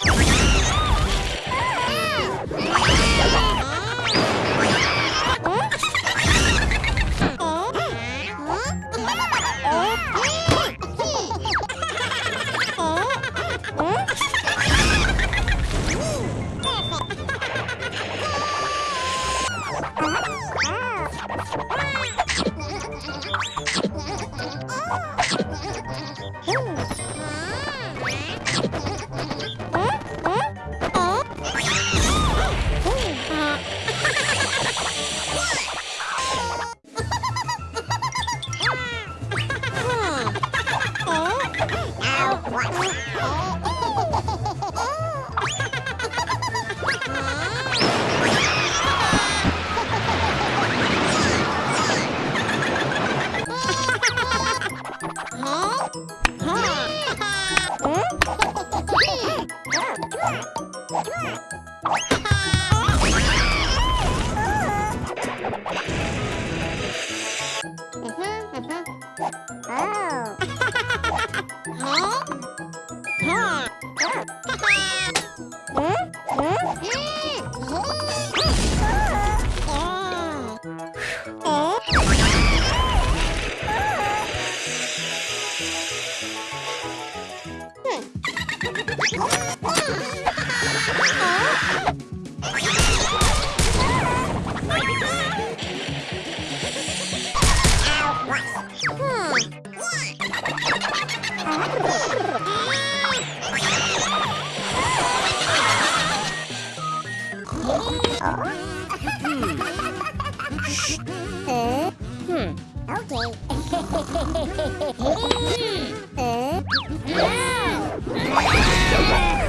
Yeah. Ha ha! Hmm. hmm. Okay. mm. uh.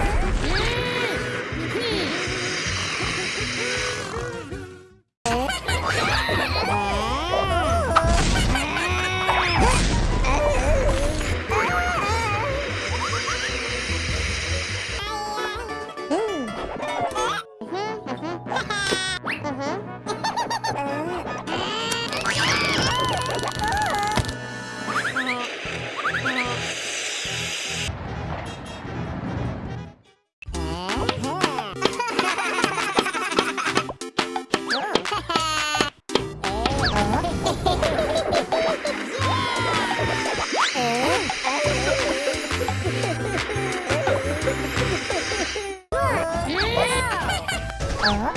어?